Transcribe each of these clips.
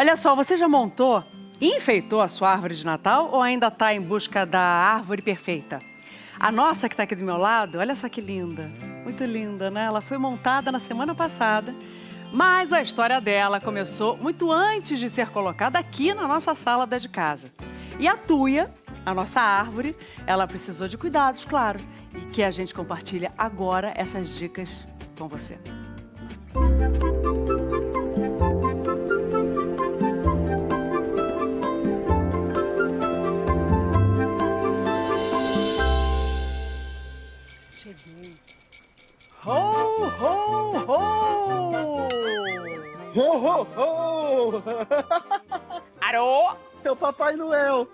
Olha só, você já montou e enfeitou a sua árvore de Natal ou ainda está em busca da árvore perfeita? A nossa que está aqui do meu lado, olha só que linda. Muito linda, né? Ela foi montada na semana passada, mas a história dela começou muito antes de ser colocada aqui na nossa sala da de casa. E a tuia, a nossa árvore, ela precisou de cuidados, claro, e que a gente compartilha agora essas dicas com você. Cheguei. Ho, ho, ho! Ho, ho! Arô! É o Papai Noel.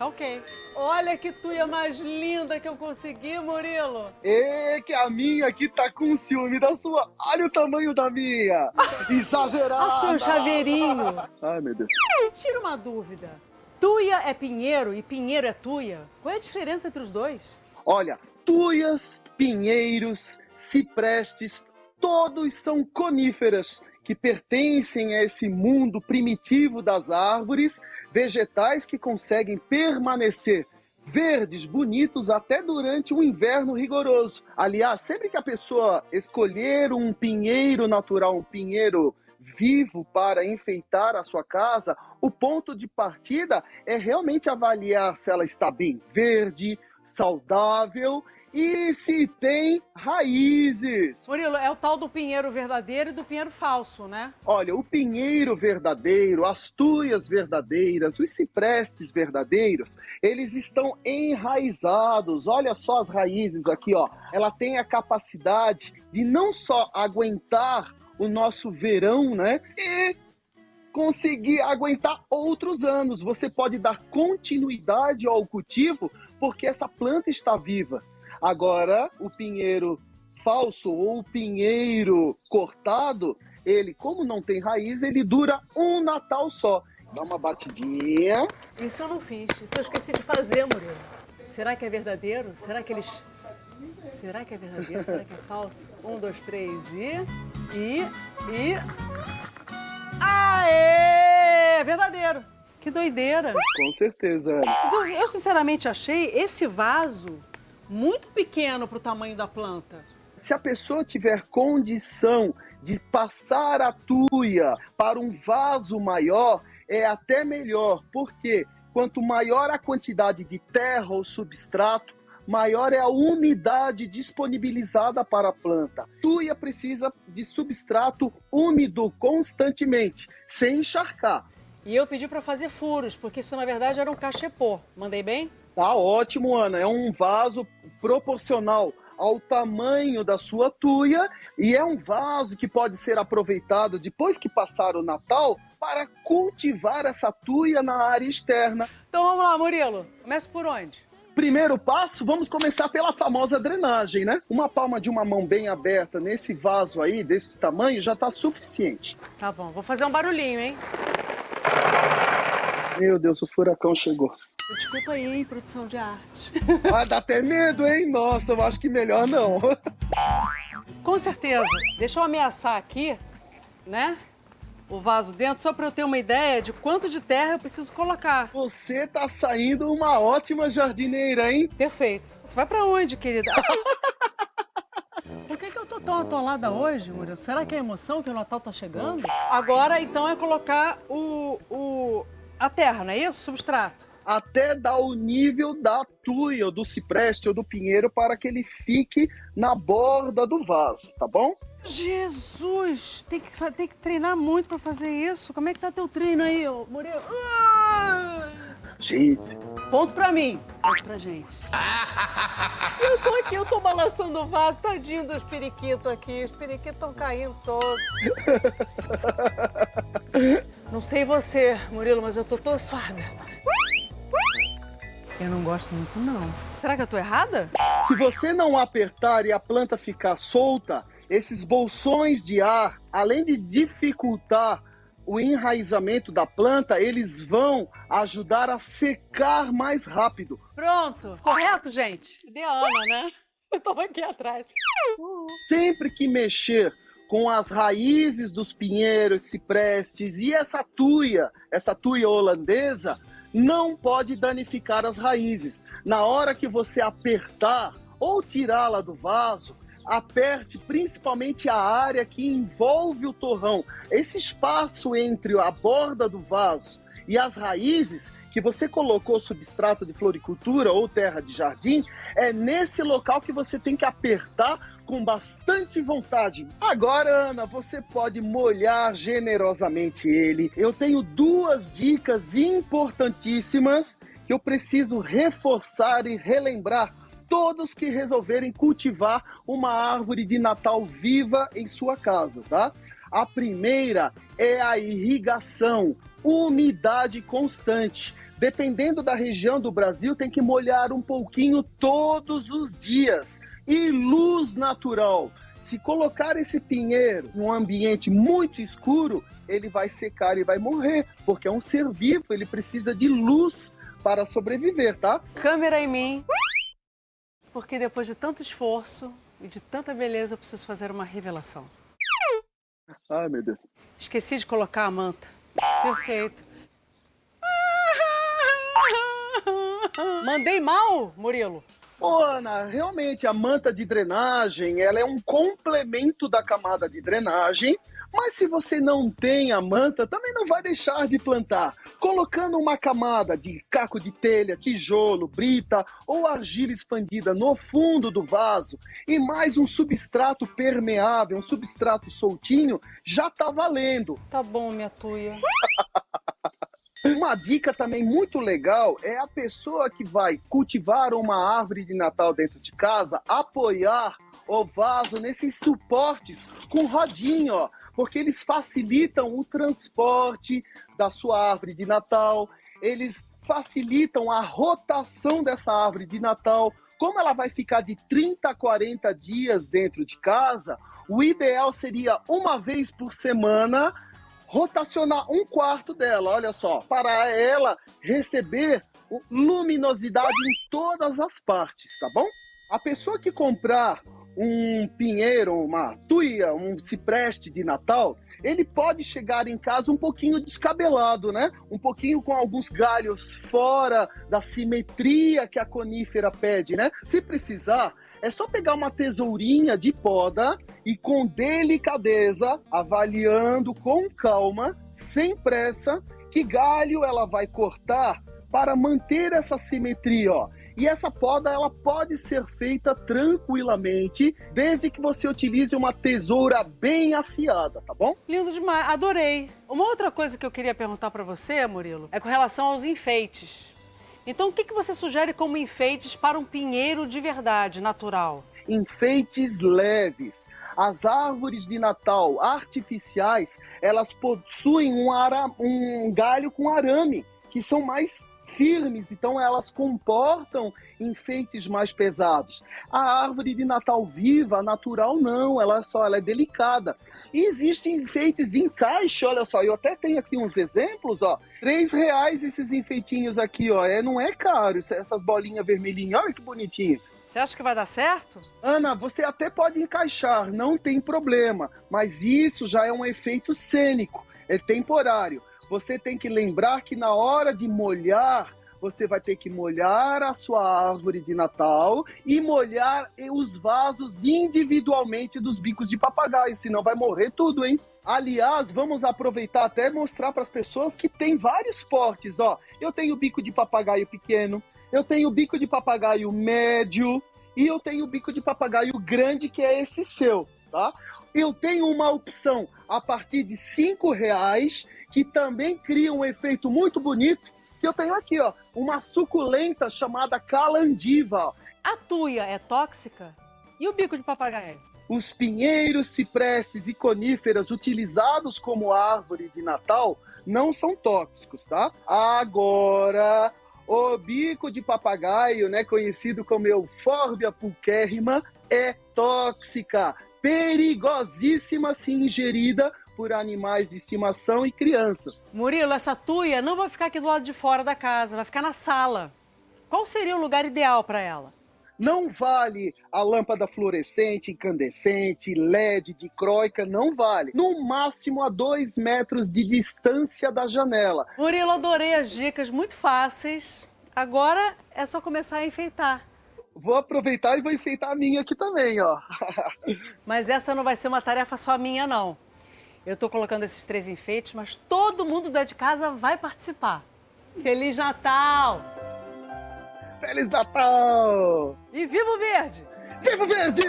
Ok. Olha que tuia mais linda que eu consegui, Murilo. E que a minha aqui tá com ciúme da sua. Olha o tamanho da minha. Exagerado. Ah, seu chaveirinho. Ai, meu Deus. Me tira uma dúvida. Tuia é pinheiro e pinheiro é tuia? Qual é a diferença entre os dois? Olha, tuias, pinheiros, ciprestes, todos são coníferas que pertencem a esse mundo primitivo das árvores, vegetais que conseguem permanecer verdes, bonitos até durante um inverno rigoroso. Aliás, sempre que a pessoa escolher um pinheiro natural, um pinheiro vivo para enfeitar a sua casa, o ponto de partida é realmente avaliar se ela está bem verde, saudável e se tem raízes. Murilo, é o tal do pinheiro verdadeiro e do pinheiro falso, né? Olha, o pinheiro verdadeiro, as tuias verdadeiras, os ciprestes verdadeiros, eles estão enraizados. Olha só as raízes aqui, ó. Ela tem a capacidade de não só aguentar o nosso verão, né? E conseguir aguentar outros anos. Você pode dar continuidade ao cultivo porque essa planta está viva. Agora, o pinheiro falso ou o pinheiro cortado, ele, como não tem raiz, ele dura um Natal só. Dá uma batidinha. Isso eu não fiz. Isso eu esqueci de fazer, Murilo. Será que é verdadeiro? Será que eles. Será que é verdadeiro? Será que é falso? Um, dois, três e. E. E. Aê! É verdadeiro! Que doideira! Com certeza. Mas eu, eu sinceramente achei esse vaso muito pequeno para o tamanho da planta. Se a pessoa tiver condição de passar a tuia para um vaso maior, é até melhor, porque quanto maior a quantidade de terra ou substrato, maior é a umidade disponibilizada para a planta. Tuia precisa de substrato úmido constantemente, sem encharcar. E eu pedi para fazer furos, porque isso na verdade era um cachepô. Mandei bem? Tá ótimo, Ana. É um vaso proporcional ao tamanho da sua tuia e é um vaso que pode ser aproveitado depois que passar o Natal para cultivar essa tuia na área externa. Então vamos lá, Murilo. Começa por onde? Primeiro passo, vamos começar pela famosa drenagem, né? Uma palma de uma mão bem aberta nesse vaso aí, desse tamanho, já está suficiente. Tá bom, vou fazer um barulhinho, hein? Meu Deus, o furacão chegou. Desculpa aí, hein, produção de arte. Ah, dá até medo, hein? Nossa, eu acho que melhor não. Com certeza. Deixa eu ameaçar aqui, né? O vaso dentro, só para eu ter uma ideia de quanto de terra eu preciso colocar. Você tá saindo uma ótima jardineira, hein? Perfeito. Você vai para onde, querida? Por que, que eu tô tão atolada hoje, Murilo? Será que é a emoção que o Natal tá chegando? Agora, então, é colocar o, o, a terra, não é isso? Substrato até dar o nível da tuia, do cipreste ou do pinheiro para que ele fique na borda do vaso, tá bom? Jesus! Tem que, tem que treinar muito para fazer isso. Como é que tá teu treino aí, Murilo? Gente. Ponto pra mim. Ponto pra gente. eu tô aqui, eu tô balançando o vaso, tadinho dos periquitos aqui. Os periquitos estão caindo todos. Não sei você, Murilo, mas eu tô toda suada. Eu não gosto muito, não. Será que eu tô errada? Se você não apertar e a planta ficar solta, esses bolsões de ar, além de dificultar o enraizamento da planta, eles vão ajudar a secar mais rápido. Pronto. Correto, gente? Cadê a Ana, né? Eu tô aqui atrás. Sempre que mexer com as raízes dos pinheiros, ciprestes e essa tuia, essa tuia holandesa, não pode danificar as raízes. Na hora que você apertar ou tirá-la do vaso, aperte principalmente a área que envolve o torrão. Esse espaço entre a borda do vaso e as raízes que você colocou substrato de floricultura ou terra de jardim, é nesse local que você tem que apertar com bastante vontade. Agora, Ana, você pode molhar generosamente ele. Eu tenho duas dicas importantíssimas que eu preciso reforçar e relembrar todos que resolverem cultivar uma árvore de Natal viva em sua casa, tá? A primeira é a irrigação, umidade constante. Dependendo da região do Brasil, tem que molhar um pouquinho todos os dias. E luz natural. Se colocar esse pinheiro em um ambiente muito escuro, ele vai secar e vai morrer, porque é um ser vivo, ele precisa de luz para sobreviver, tá? Câmera em mim. Porque depois de tanto esforço e de tanta beleza, eu preciso fazer uma revelação. Ai, meu Deus. Esqueci de colocar a manta. Perfeito. Mandei mal, Murilo? Ô, Ana, realmente a manta de drenagem, ela é um complemento da camada de drenagem, mas se você não tem a manta, também não vai deixar de plantar. Colocando uma camada de caco de telha, tijolo, brita ou argila expandida no fundo do vaso e mais um substrato permeável, um substrato soltinho, já tá valendo. Tá bom, minha tuia. Uma dica também muito legal é a pessoa que vai cultivar uma árvore de Natal dentro de casa, apoiar o vaso nesses suportes com rodinha, ó, porque eles facilitam o transporte da sua árvore de Natal, eles facilitam a rotação dessa árvore de Natal. Como ela vai ficar de 30 a 40 dias dentro de casa, o ideal seria uma vez por semana rotacionar um quarto dela, olha só, para ela receber luminosidade em todas as partes, tá bom? A pessoa que comprar um pinheiro, uma tuia, um cipreste de Natal, ele pode chegar em casa um pouquinho descabelado, né? Um pouquinho com alguns galhos fora da simetria que a conífera pede, né? Se precisar, é só pegar uma tesourinha de poda e com delicadeza, avaliando com calma, sem pressa, que galho ela vai cortar para manter essa simetria, ó. E essa poda ela pode ser feita tranquilamente, desde que você utilize uma tesoura bem afiada, tá bom? Lindo demais, adorei. Uma outra coisa que eu queria perguntar para você, Murilo, é com relação aos enfeites. Então, o que, que você sugere como enfeites para um pinheiro de verdade, natural? Enfeites leves. As árvores de Natal artificiais, elas possuem um, ara, um galho com arame, que são mais firmes, então elas comportam enfeites mais pesados. A árvore de Natal viva, natural, não, ela é só ela é delicada. E existem enfeites de encaixe, olha só, eu até tenho aqui uns exemplos, ó. Três reais esses enfeitinhos aqui, ó, é, não é caro, essas bolinhas vermelhinhas, olha que bonitinho. Você acha que vai dar certo? Ana, você até pode encaixar, não tem problema, mas isso já é um efeito cênico, é temporário. Você tem que lembrar que na hora de molhar, você vai ter que molhar a sua árvore de Natal e molhar os vasos individualmente dos bicos de papagaio, senão vai morrer tudo, hein? Aliás, vamos aproveitar até mostrar para as pessoas que tem vários portes, ó. Eu tenho bico de papagaio pequeno, eu tenho bico de papagaio médio e eu tenho bico de papagaio grande, que é esse seu, tá? Eu tenho uma opção a partir de cinco reais que também cria um efeito muito bonito, que eu tenho aqui, ó, uma suculenta chamada calandiva. A tuia é tóxica? E o bico de papagaio? Os pinheiros, ciprestes e coníferas utilizados como árvore de Natal não são tóxicos, tá? Agora, o bico de papagaio, né, conhecido como Euphorbia pulquérrima, é tóxica, perigosíssima se ingerida por animais de estimação e crianças. Murilo, essa tuia não vai ficar aqui do lado de fora da casa, vai ficar na sala. Qual seria o lugar ideal para ela? Não vale a lâmpada fluorescente, incandescente, LED, dicróica, não vale. No máximo a dois metros de distância da janela. Murilo, adorei as dicas, muito fáceis. Agora é só começar a enfeitar. Vou aproveitar e vou enfeitar a minha aqui também, ó. Mas essa não vai ser uma tarefa só minha, não. Eu tô colocando esses três enfeites, mas todo mundo da de casa vai participar. Feliz Natal! Feliz Natal! E viva o verde! Viva o verde!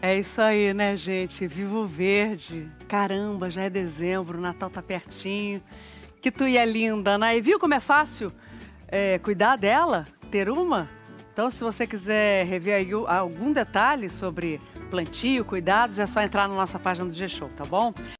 É isso aí, né, gente? Viva o verde! Caramba, já é dezembro, o Natal tá pertinho. Que tu é linda, né? E viu como é fácil é, cuidar dela? Ter uma? Então, se você quiser rever aí algum detalhe sobre plantio, cuidados, é só entrar na nossa página do G-Show, tá bom?